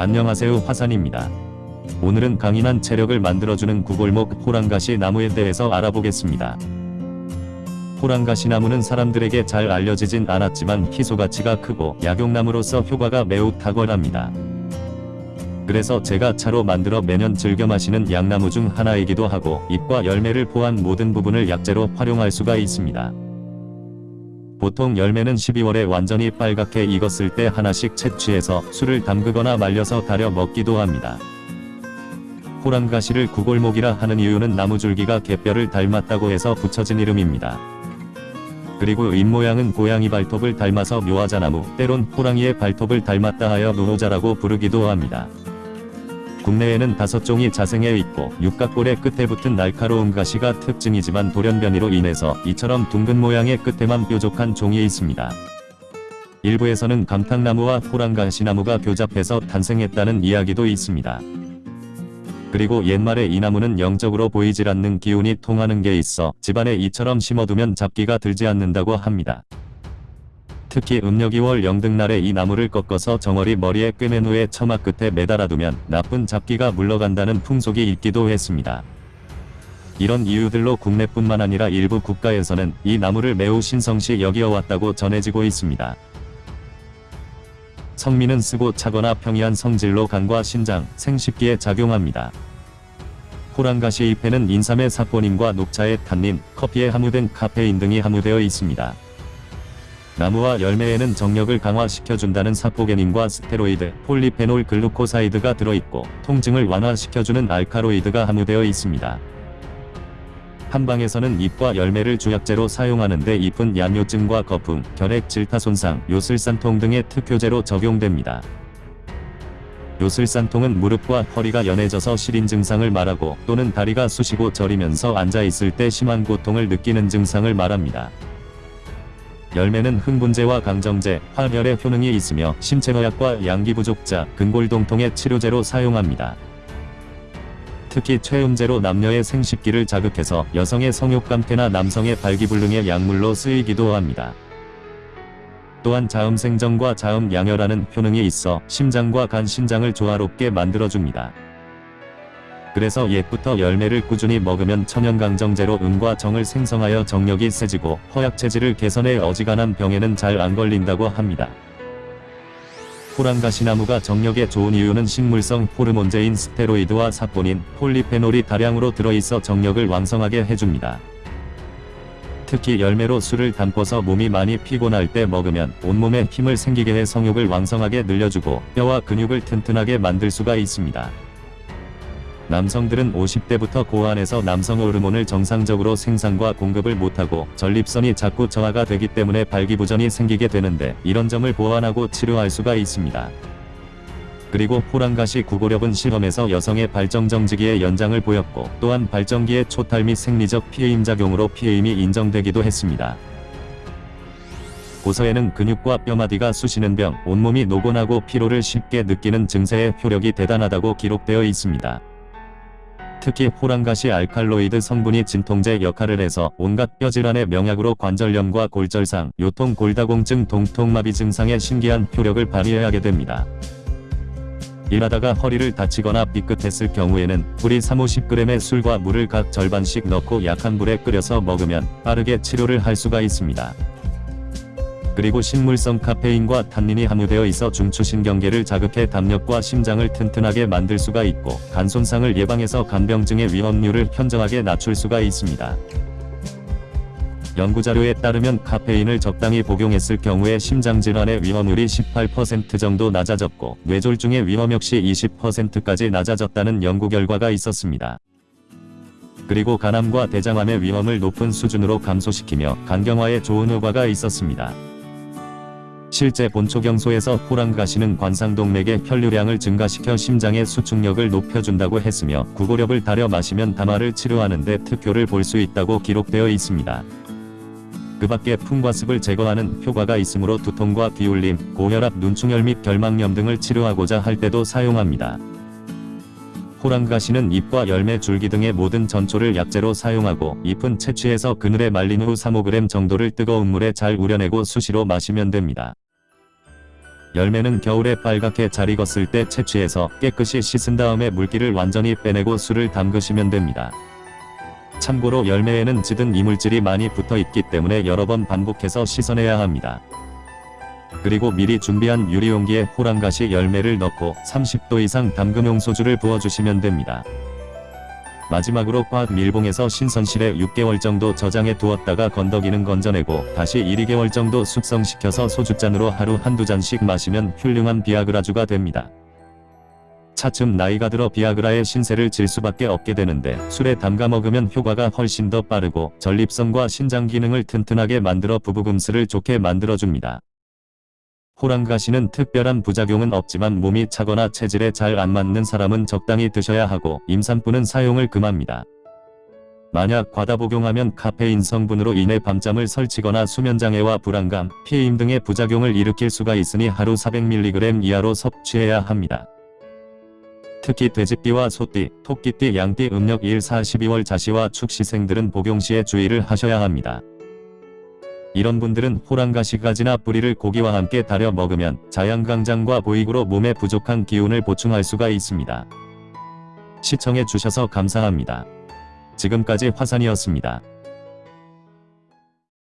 안녕하세요 화산입니다. 오늘은 강인한 체력을 만들어주는 구골목 호랑가시 나무에 대해서 알아보겠습니다. 호랑가시 나무는 사람들에게 잘 알려지진 않았지만 희소가치가 크고 약용나무로서 효과가 매우 탁월합니다. 그래서 제가 차로 만들어 매년 즐겨 마시는 약나무 중 하나이기도 하고 잎과 열매를 포함 모든 부분을 약재로 활용할 수가 있습니다. 보통 열매는 12월에 완전히 빨갛게 익었을 때 하나씩 채취해서 술을 담그거나 말려서 달여 먹기도 합니다. 호랑가시를 구골목이라 하는 이유는 나무줄기가 갯뼈를 닮았다고 해서 붙여진 이름입니다. 그리고 잎모양은 고양이 발톱을 닮아서 묘화자나무, 때론 호랑이의 발톱을 닮았다 하여 노노자라고 부르기도 합니다. 국내에는 다섯 종이 자생해 있고 육각골의 끝에 붙은 날카로운 가시가 특징이지만 돌연변이로 인해서 이처럼 둥근 모양의 끝에만 뾰족한 종이 있습니다. 일부에서는 감탕나무와 호랑가시나무가 교잡해서 탄생했다는 이야기도 있습니다. 그리고 옛말에 이 나무는 영적으로 보이질 않는 기운이 통하는 게 있어 집안에 이처럼 심어두면 잡기가 들지 않는다고 합니다. 특히 음력이월 영등날에 이 나무를 꺾어서 정어리 머리에 꿰맨 후에 처마 끝에 매달아두면 나쁜 잡기가 물러간다는 풍속이 있기도 했습니다. 이런 이유들로 국내뿐만 아니라 일부 국가에서는 이 나무를 매우 신성시 여기어왔다고 전해지고 있습니다. 성미는 쓰고 차거나 평이한 성질로 간과 신장, 생식기에 작용합니다. 호랑가시 잎에는 인삼의 사포닌과 녹차의 탄닌, 커피에 함유된 카페인 등이 함유되어 있습니다. 나무와 열매에는 정력을 강화시켜준다는 사포게닌과 스테로이드, 폴리페놀 글루코사이드가 들어있고 통증을 완화시켜주는 알카로이드가 함유되어 있습니다. 한방에서는 잎과 열매를 주약제로 사용하는데 잎은 양요증과 거풍, 결핵 질타 손상, 요슬산통 등의 특효제로 적용됩니다. 요술산통은 무릎과 허리가 연해져서 시린 증상을 말하고 또는 다리가 쑤시고 저리면서 앉아있을 때 심한 고통을 느끼는 증상을 말합니다. 열매는 흥분제와 강정제, 활혈의 효능이 있으며 신체허약과 양기부족자, 근골동통의 치료제로 사용합니다. 특히 최음제로 남녀의 생식기를 자극해서 여성의 성욕감퇴나 남성의 발기불능의 약물로 쓰이기도 합니다. 또한 자음생정과 자음양혈하는 효능이 있어 심장과 간 신장을 조화롭게 만들어줍니다. 그래서 옛부터 열매를 꾸준히 먹으면 천연강정제로 음과 정을 생성하여 정력이 세지고 허약체질을 개선해 어지간한 병에는 잘 안 걸린다고 합니다. 호랑가시나무가 정력에 좋은 이유는 식물성 호르몬제인 스테로이드와 사포닌, 폴리페놀이 다량으로 들어있어 정력을 왕성하게 해줍니다. 특히 열매로 술을 담궈서 몸이 많이 피곤할 때 먹으면 온몸에 힘을 생기게 해 성욕을 왕성하게 늘려주고 뼈와 근육을 튼튼하게 만들 수가 있습니다. 남성들은 50대부터 고안에서 남성 호르몬을 정상적으로 생산과 공급을 못하고 전립선이 자꾸 저하가 되기 때문에 발기부전이 생기게 되는데 이런 점을 보완하고 치료할 수가 있습니다. 그리고 호랑가시 구고력은 실험에서 여성의 발정정지기의 연장을 보였고 또한 발정기의 초탈 및 생리적 피해임작용으로 피해임이 인정되기도 했습니다. 고서에는 근육과 뼈마디가 쑤시는 병, 온몸이 노곤하고 피로를 쉽게 느끼는 증세의 효력이 대단하다고 기록되어 있습니다. 특히 호랑가시 알칼로이드 성분이 진통제 역할을 해서 온갖 뼈질환의 명약으로 관절염과 골절상, 요통 골다공증 동통마비 증상에 신기한 효력을 발휘하게 됩니다. 일하다가 허리를 다치거나 삐끗했을 경우에는 뿌리 3-50g의 술과 물을 각 절반씩 넣고 약한 불에 끓여서 먹으면 빠르게 치료를 할 수가 있습니다. 그리고 식물성 카페인과 탄닌이 함유되어 있어 중추신경계를 자극해 담력과 심장을 튼튼하게 만들 수가 있고 간 손상을 예방해서 간병증의 위험률을 현저하게 낮출 수가 있습니다. 연구자료에 따르면 카페인을 적당히 복용했을 경우에 심장질환의 위험률이 18% 정도 낮아졌고 뇌졸중의 위험 역시 20%까지 낮아졌다는 연구 결과가 있었습니다. 그리고 간암과 대장암의 위험을 높은 수준으로 감소시키며 간경화에 좋은 효과가 있었습니다. 실제 본초경소에서 호랑 가시는 관상동맥의 혈류량을 증가시켜 심장의 수축력을 높여준다고 했으며 구고력을 달여 마시면 담화를 치료하는 데 특효를 볼 수 있다고 기록되어 있습니다. 그 밖에 풍과습을 제거하는 효과가 있으므로 두통과 기울림, 고혈압, 눈충혈 및 결막염 등을 치료하고자 할 때도 사용합니다. 호랑가시는 잎과 열매 줄기 등의 모든 전초를 약재로 사용하고 잎은 채취해서 그늘에 말린 후 3-5g 정도를 뜨거운 물에 잘 우려내고 수시로 마시면 됩니다. 열매는 겨울에 빨갛게 잘 익었을 때 채취해서 깨끗이 씻은 다음에 물기를 완전히 빼내고 술을 담그시면 됩니다. 참고로 열매에는 찌든 이물질이 많이 붙어 있기 때문에 여러 번 반복해서 씻어내야 합니다. 그리고 미리 준비한 유리용기에 호랑가시 열매를 넣고 30도 이상 담금용 소주를 부어주시면 됩니다. 마지막으로 과학 밀봉해서 신선실에 6개월 정도 저장해 두었다가 건더기는 건져내고 다시 1, 2개월 정도 숙성시켜서 소주잔으로 하루 한두 잔씩 마시면 훌륭한 비아그라주가 됩니다. 차츰 나이가 들어 비아그라의 신세를 질 수밖에 없게 되는데 술에 담가 먹으면 효과가 훨씬 더 빠르고 전립선과 신장 기능을 튼튼하게 만들어 부부금슬을 좋게 만들어줍니다. 호랑가시는 특별한 부작용은 없지만 몸이 차거나 체질에 잘 안 맞는 사람은 적당히 드셔야 하고 임산부는 사용을 금합니다. 만약 과다 복용하면 카페인 성분으로 인해 밤잠을 설치거나 수면장애와 불안감, 피임 등의 부작용을 일으킬 수가 있으니 하루 400mg 이하로 섭취해야 합니다. 특히 돼지띠와 소띠, 토끼띠, 양띠, 음력 1, 4, 12월 자시와 축시생들은 복용 시에 주의를 하셔야 합니다. 이런 분들은 호랑가시가지나 뿌리를 고기와 함께 달여 먹으면 자양강장과 보익으로 몸에 부족한 기운을 보충할 수가 있습니다. 시청해 주셔서 감사합니다. 지금까지 화산이었습니다.